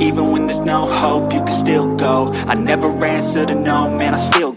Even when there's no hope, you can still go. I never answer to no, man, I still